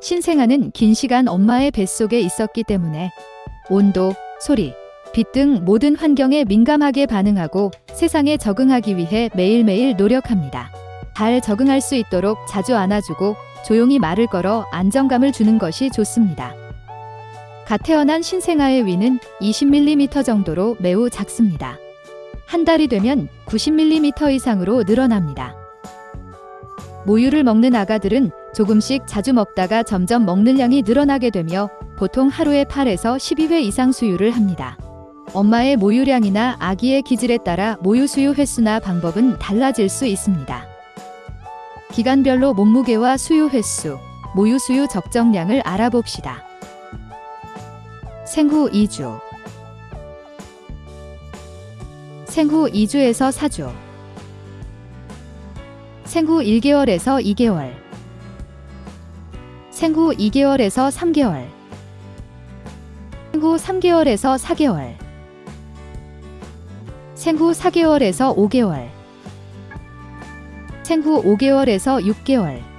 신생아는 긴 시간 엄마의 뱃속에 있었기 때문에 온도, 소리, 빛 등 모든 환경에 민감하게 반응하고 세상에 적응하기 위해 매일매일 노력합니다. 잘 적응할 수 있도록 자주 안아주고 조용히 말을 걸어 안정감을 주는 것이 좋습니다. 갓 태어난 신생아의 위는 20mm 정도로 매우 작습니다. 한 달이 되면 90mm 이상으로 늘어납니다. 모유를 먹는 아가들은 조금씩 자주 먹다가 점점 먹는 양이 늘어나게 되며 보통 하루에 8에서 12회 이상 수유를 합니다. 엄마의 모유량이나 아기의 기질에 따라 모유 수유 횟수나 방법은 달라질 수 있습니다. 기간별로 몸무게와 수유 횟수, 모유 수유 적정량을 알아봅시다. 생후 2주 생후 2주에서 4주 생후 1개월에서 2개월. 생후 2개월에서 3개월. 생후 3개월에서 4개월. 생후 4개월에서 5개월. 생후 5개월에서 6개월